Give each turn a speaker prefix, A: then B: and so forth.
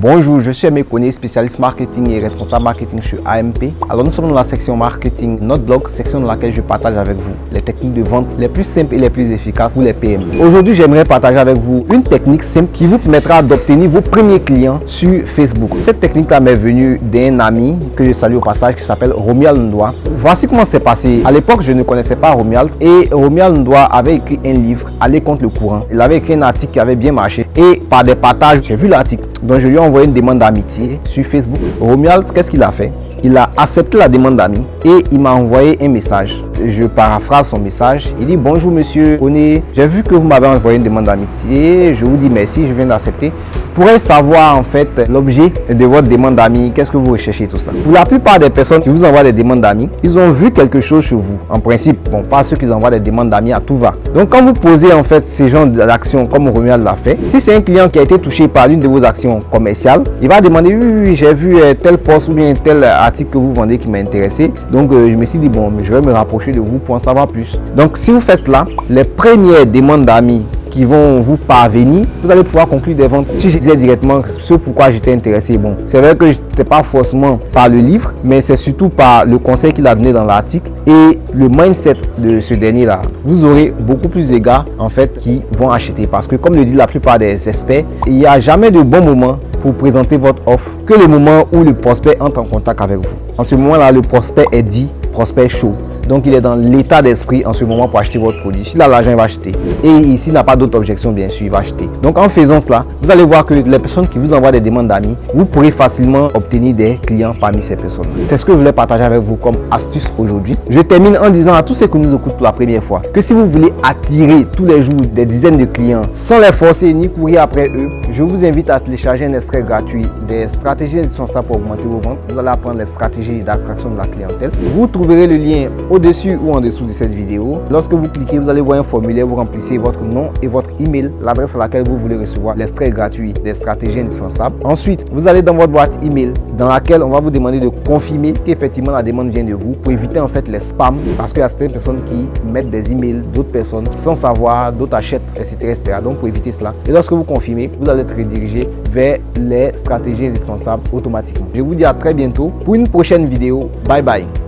A: Bonjour, je suis Aimé spécialiste marketing et responsable marketing chez AMP. Alors nous sommes dans la section marketing, notre blog, section dans laquelle je partage avec vous les techniques de vente les plus simples et les plus efficaces pour les PME. Aujourd'hui, j'aimerais partager avec vous une technique simple qui vous permettra d'obtenir vos premiers clients sur Facebook. Cette technique-là m'est venue d'un ami que je salue au passage qui s'appelle Romuald Ndoa. Voici comment c'est passé. À l'époque, je ne connaissais pas Romuald et Romuald Ndoa avait écrit un livre, Aller contre le courant. Il avait écrit un article qui avait bien marché et par des partages, j'ai vu l'article. Donc je lui ai envoyé une demande d'amitié sur Facebook. Romuald, qu'est-ce qu'il a fait? Il a accepté la demande d'ami et il m'a envoyé un message. Je paraphrase son message. Il dit bonjour monsieur Oné, j'ai vu que vous m'avez envoyé une demande d'amitié. Je vous dis merci, je viens d'accepter pourrait savoir en fait l'objet de votre demande d'amis, qu'est-ce que vous recherchez tout ça? Pour la plupart des personnes qui vous envoient des demandes d'amis, ils ont vu quelque chose chez vous. En principe, bon, pas ceux qui envoient des demandes d'amis à tout va. Donc quand vous posez en fait ces genres d'actions comme Romuald l'a fait, si c'est un client qui a été touché par l'une de vos actions commerciales, il va demander oui, oui, j'ai vu euh, tel poste ou bien tel article que vous vendez qui m'a intéressé. Donc euh, je me suis dit bon, je vais me rapprocher de vous pour en savoir plus. Donc si vous faites cela, les premières demandes d'amis qui vont vous parvenir, vous allez pouvoir conclure des ventes. Si je disais directement ce pourquoi j'étais intéressé, bon, c'est vrai que je n'étais pas forcément par le livre, mais c'est surtout par le conseil qu'il a donné dans l'article et le mindset de ce dernier-là. Vous aurez beaucoup plus de gars, en fait, qui vont acheter parce que, comme le dit la plupart des experts, il n'y a jamais de bon moment pour présenter votre offre que le moment où le prospect entre en contact avec vous. En ce moment-là, le prospect est dit prospect chaud. Donc, il est dans l'état d'esprit en ce moment pour acheter votre produit. S'il a l'argent, il va acheter. Et s'il n'a pas d'autres objections, bien sûr, il va acheter. Donc, en faisant cela, vous allez voir que les personnes qui vous envoient des demandes d'amis, vous pourrez facilement obtenir des clients parmi ces personnes. C'est ce que je voulais partager avec vous comme astuce aujourd'hui. Je termine en disant à tous ceux qui nous écoutent pour la première fois que si vous voulez attirer tous les jours des dizaines de clients sans les forcer ni courir après eux, je vous invite à télécharger un extrait gratuit des stratégies indispensables pour augmenter vos ventes. Vous allez apprendre les stratégies d'attraction de la clientèle. Vous trouverez le lien au au-dessus ou en dessous de cette vidéo. Lorsque vous cliquez, vous allez voir un formulaire, vous remplissez votre nom et votre email, l'adresse à laquelle vous voulez recevoir l'extrait gratuit des stratégies indispensables. Ensuite, vous allez dans votre boîte email dans laquelle on va vous demander de confirmer qu'effectivement la demande vient de vous pour éviter en fait les spams parce qu'il y a certaines personnes qui mettent des emails d'autres personnes sans savoir, d'autres achètent, etc., etc. Donc pour éviter cela. Et lorsque vous confirmez, vous allez être redirigé vers les stratégies indispensables automatiquement. Je vous dis à très bientôt pour une prochaine vidéo. Bye bye.